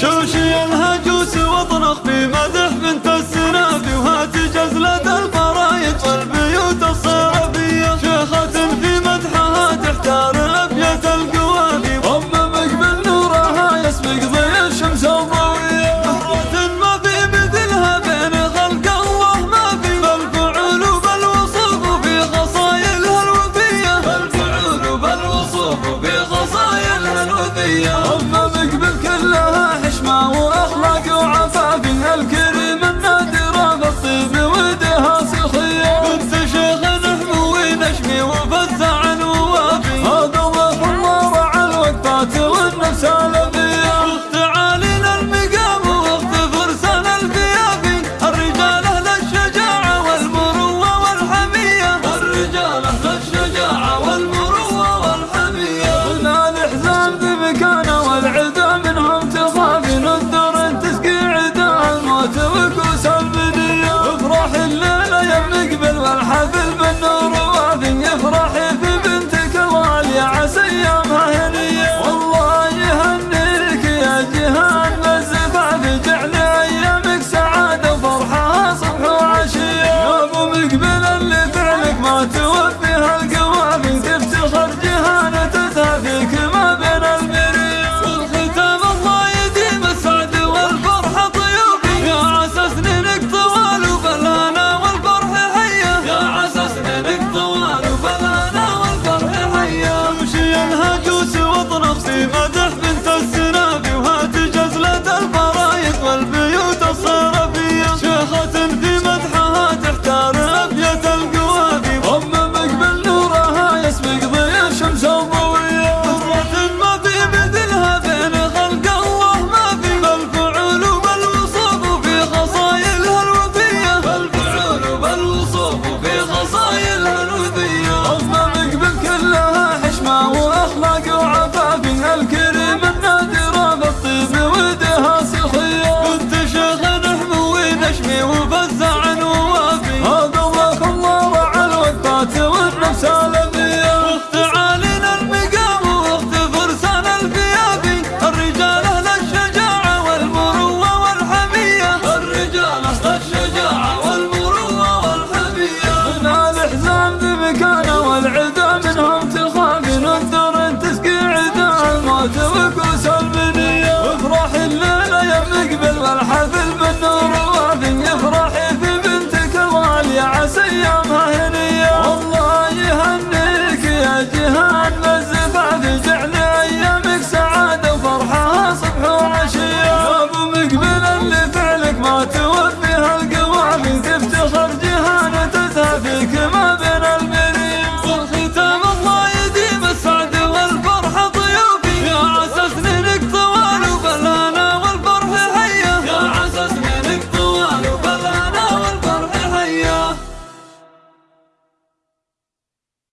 شوشي الهجوس واطرخ في مدى